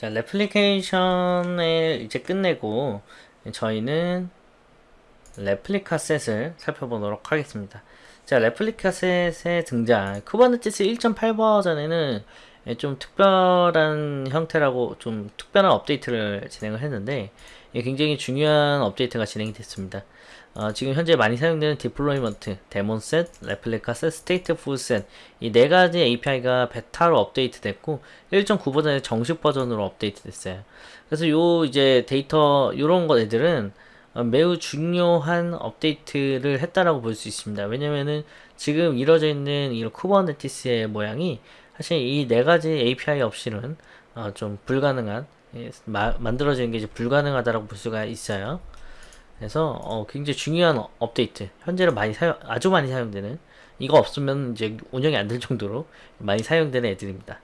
자, replication을 이제 끝내고 저희는 ReplicaSet을 살펴보도록 하겠습니다. 자, ReplicaSet의 등장. Kubernetes 1.8 버전에는 좀 특별한 형태라고 좀 특별한 업데이트를 진행을 했는데 굉장히 중요한 업데이트가 진행이 됐습니다. 어, 지금 현재 많이 사용되는 Deployment, DaemonSet, ReplicaSet, StatefulSet 이 네 가지 API가 베타로 업데이트 됐고 1.9 버전의 정식 버전으로 업데이트 됐어요. 그래서 요 이제 데이터 요런 것들은 어, 매우 중요한 업데이트를 했다라고 볼 수 있습니다. 왜냐면은 지금 이루어져 있는 이 Kubernetes의 모양이 사실 이 네 가지 API 없이는 어, 좀 불가능한 예, 마, 만들어지는 게 이제 불가능하다라고 볼 수가 있어요. 그래서 어, 굉장히 중요한 업데이트 현재는 많이 사용 아주 많이 사용되는 이거 없으면 이제 운영이 안 될 정도로 많이 사용되는 애들입니다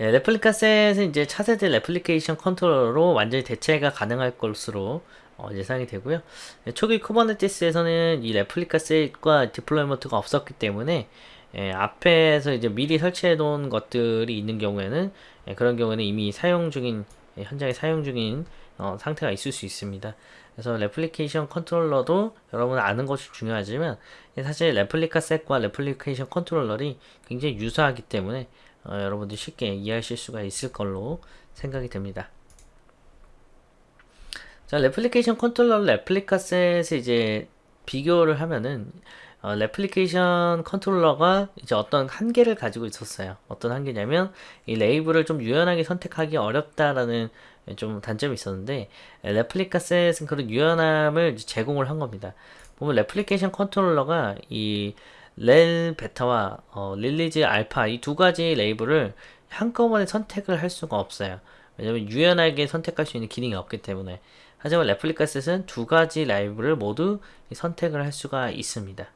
예, ReplicaSet은 이제 차세대 replication controller로 완전히 대체가 가능할 것으로 어, 예상이 되고요 예, 초기 Kubernetes에서는 이 ReplicaSet과 Deployment가 없었기 때문에 예, 앞에서 이제 미리 설치해 놓은 것들이 있는 경우에는 예, 그런 경우에는 이미 사용 중인 예, 현장에 사용 중인 어, 상태가 있을 수 있습니다. 그래서 replication controller도 여러분 아는 것이 중요하지만 사실 ReplicaSet과 replication controller이 굉장히 유사하기 때문에 어, 여러분들이 쉽게 이해하실 수가 있을 걸로 생각이 됩니다. 자, replication controller ReplicaSet을 이제 비교를 하면은 어, replication controller가 이제 어떤 한계를 가지고 있었어요. 어떤 한계냐면 이 레이블을 좀 유연하게 선택하기 어렵다라는 좀 단점이 있었는데 ReplicaSet은 그런 유연함을 제공을 한 겁니다. 보면 replication controller가 이 rel 베타와 어, release 알파 이 두 가지 레이블을 한꺼번에 선택을 할 수가 없어요. 왜냐면 유연하게 선택할 수 있는 기능이 없기 때문에 하지만 ReplicaSet은 두 가지 레이블을 모두 선택을 할 수가 있습니다.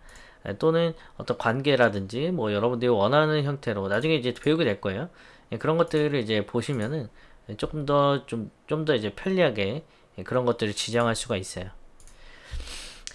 또는 어떤 관계라든지 뭐 여러분들이 원하는 형태로 나중에 이제 배우게 될 거예요. 예, 그런 것들을 이제 보시면은 조금 더 좀 좀 더 이제 편리하게 그런 것들을 지정할 수가 있어요.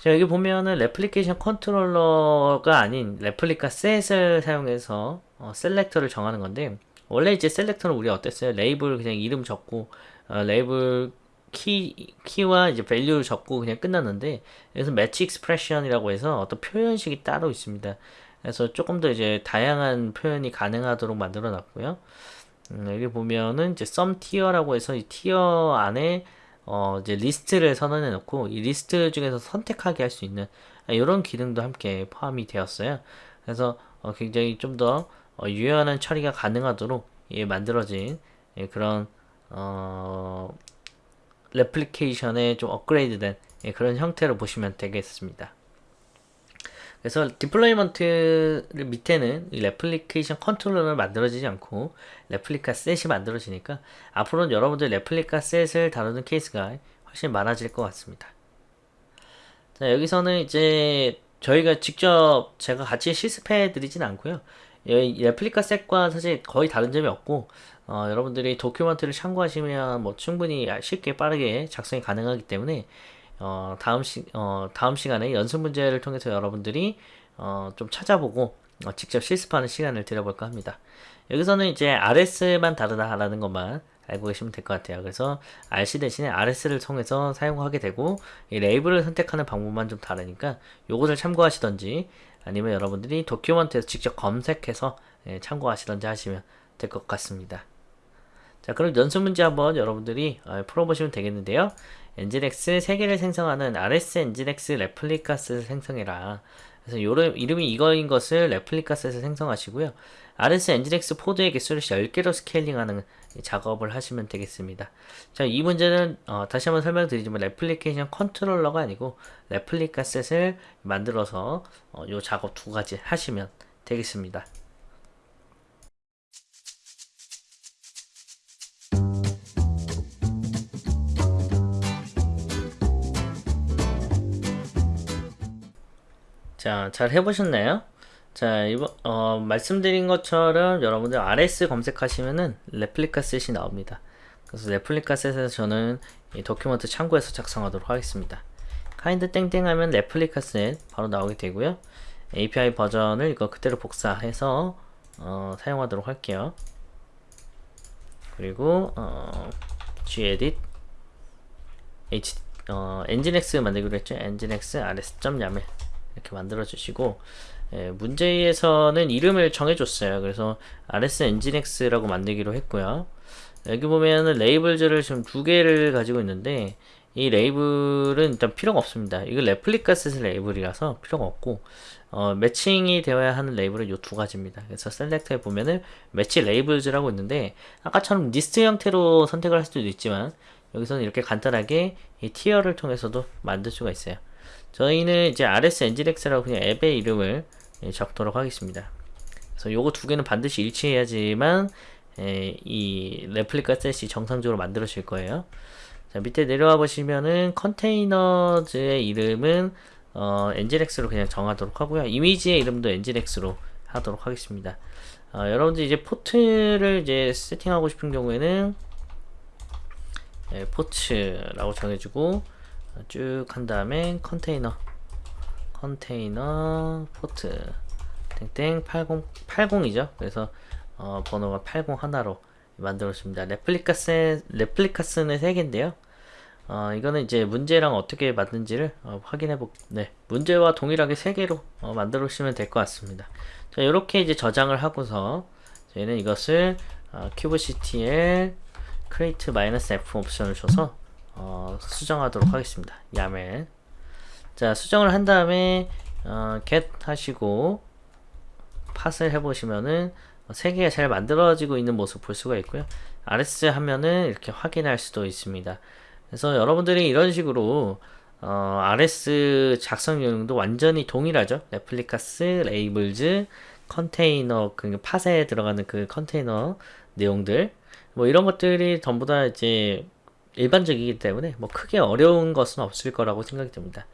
자, 여기 보면은 replication controller가 아닌 ReplicaSet을 사용해서 어, selector를 정하는 건데 원래 이제 selector는 우리 어땠어요? 레이블 그냥 이름 적고 어, 레이블 key, key와 이제 value를 적고 그냥 끝났는데 여기서 match expression이라고 해서 어떤 표현식이 따로 있습니다. 그래서 조금 더 이제 다양한 표현이 가능하도록 만들어 놨고요. 음, 여기 보면은 이제 some tier라고 해서 이 tier 안에 어 이제 리스트를 선언해 놓고 이 리스트 중에서 선택하게 할 수 있는 이런 기능도 함께 포함이 되었어요. 그래서 어 굉장히 좀더 어 유연한 처리가 가능하도록 예, 만들어진 예, 그런 어 replication에 좀 업그레이드된 예, 그런 형태로 보시면 되겠습니다. 그래서 Deployment 밑에는 이 replication controller를 만들어지지 않고 ReplicaSet이 만들어지니까 앞으로는 여러분들 ReplicaSet을 다루는 케이스가 훨씬 많아질 것 같습니다. 자, 여기서는 이제 저희가 직접 제가 같이 실습해 드리진 않고요. ReplicaSet과 사실 거의 다른 점이 없고 어, 여러분들이 document를 참고하시면 뭐 충분히 쉽게 빠르게 작성이 가능하기 때문에 어, 다음 시 어, 다음 시간에 연습 문제를 통해서 여러분들이 어, 좀 찾아보고 어, 직접 실습하는 시간을 드려볼까 합니다. 여기서는 이제 RS만 다르다라는 것만 알고 계시면 될 것 같아요. 그래서 RC 대신에 RS를 통해서 사용하게 되고 이 레이블을 선택하는 방법만 좀 다르니까 요것을 참고하시던지 아니면 여러분들이 도큐먼트에서 직접 검색해서 예, 참고하시던지 하시면 될 것 같습니다. 자 그럼 연습 문제 한번 여러분들이 어, 풀어보시면 되겠는데요. Nginx 3개를 생성하는 RS 엔진엑스 레플리카스를 생성해라. 그래서 요름, 이름이 이거인 것을 ReplicaSet에서 생성하시고요. RS Nginx pod의 개수를 10개로 scaling하는 작업을 하시면 되겠습니다. 자, 이 문제는 어, 다시 한번 설명드리지만 replication controller가 아니고 ReplicaSet을 만들어서 어, 요 작업 두 가지 하시면 되겠습니다. 자, 잘 해보셨나요? 자, 이번, 어, 말씀드린 것처럼 여러분들 RS 검색하시면은 ReplicaSet이 나옵니다. 그래서 ReplicaSet에서 저는 이 document 참고해서 작성하도록 하겠습니다. kind 땡땡 하면 replica set 바로 나오게 되고요. API 버전을 이거 그대로 복사해서 어, 사용하도록 할게요. 그리고 어, gedit h 어, nginx 만들기로 했죠. nginx rs.yaml 이렇게 만들어 주시고 예, 문제에서는 이름을 정해줬어요. 그래서 rs nginx라고 만들기로 했고요. 여기 보면은 labels를 지금 두 개를 가지고 있는데 이 레이블은 일단 필요가 없습니다. 이거 replica set 레이블이라서 필요가 없고 어, 매칭이 되어야 하는 레이블은 이 두 가지입니다. 그래서 selector에 보면은 match labels라고 있는데 아까처럼 리스트 형태로 선택을 할 수도 있지만 여기서는 이렇게 간단하게 이 tier를 통해서도 만들 수가 있어요. 저희는 이제 rs nginx라고 그냥 앱의 이름을 예, 적도록 하겠습니다. 그래서 요거 두 개는 반드시 일치해야지만 에, 이 replica set이 정상적으로 만들어질 거예요. 자, 밑에 내려와 보시면은 containers의 이름은 어, nginx로 그냥 정하도록 하고요. 이미지의 이름도 nginx로 하도록 하겠습니다. 어, 여러분들 이제 포트를 이제 세팅하고 싶은 경우에는 예, ports라고 정해주고 쭉 한 다음에 container container port 땡땡 80 80이죠. 그래서 어, 번호가 80 하나로 만들어줍니다. replicas replicas는 3개인데요. 어, 이거는 이제 문제랑 어떻게 만든지를 어, 확인해 보. 네, 문제와 동일하게 3개로 어, 만들어 주시면 될 것 같습니다. 자, 이렇게 이제 저장을 하고서 저희는 이것을 어, kubectl create -f 옵션을 줘서 어, 수정하도록 하겠습니다. yaml. 자, 수정을 한 다음에 어, get 하시고 pod을 해보시면은 세 개가 잘 만들어지고 있는 모습 볼 수가 있고요. rs 하면은 이렇게 확인할 수도 있습니다. 그래서 여러분들이 이런 식으로 어, rs 작성 요령도 완전히 동일하죠. replicas, labels, 컨테이너, 그 팟에 들어가는 그 컨테이너 내용들 뭐 이런 것들이 전부 다 이제 일반적이기 때문에 뭐 크게 어려운 것은 없을 거라고 생각이 듭니다.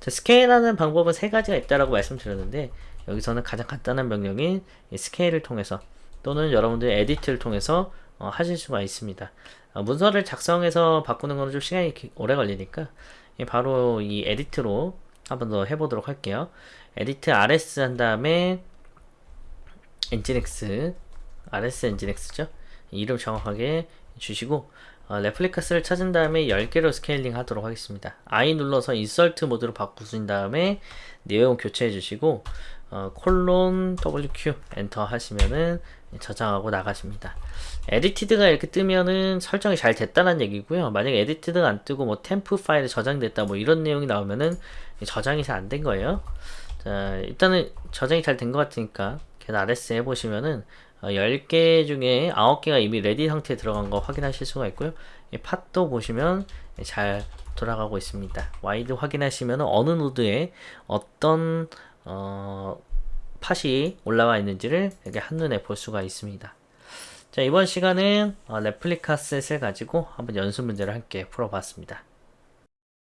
자, scale하는 방법은 세 가지가 있다라고 말씀드렸는데 여기서는 가장 간단한 명령인 scale을 통해서 또는 여러분들 edit를 통해서 어, 하실 수가 있습니다. 어, 문서를 작성해서 바꾸는 거는 좀 시간이 기, 오래 걸리니까 바로 이 edit로 한번 더 해보도록 할게요. edit rs 한 다음에 nginx rs nginx죠. 이름 정확하게 주시고 어, replicas를 찾은 다음에 10개로 scaling 하도록 하겠습니다. I 눌러서 insert 모드로 바꾸신 다음에 내용 교체해 주시고 어, 콜론 WQ 엔터 하시면은 저장하고 나가십니다. edited가 이렇게 뜨면은 설정이 잘 됐다는 얘기고요. 만약에 edited가 안 뜨고 뭐 temp 파일에 저장됐다 뭐 이런 내용이 나오면은 저장이 잘 안 된 거예요. 자, 일단은 저장이 잘 된 것 같으니까 get rs 해보시면은 어, 10개 중에 9개가 이미 ready 상태에 들어간 거 확인하실 수가 있고요. 이 pod도 보시면 잘 돌아가고 있습니다. wide 확인하시면 어느 노드에 어떤 어, 팟이 올라와 있는지를 이렇게 한눈에 볼 수가 있습니다. 자, 이번 시간은 어, replica set을 가지고 한번 연습 문제를 함께 풀어봤습니다.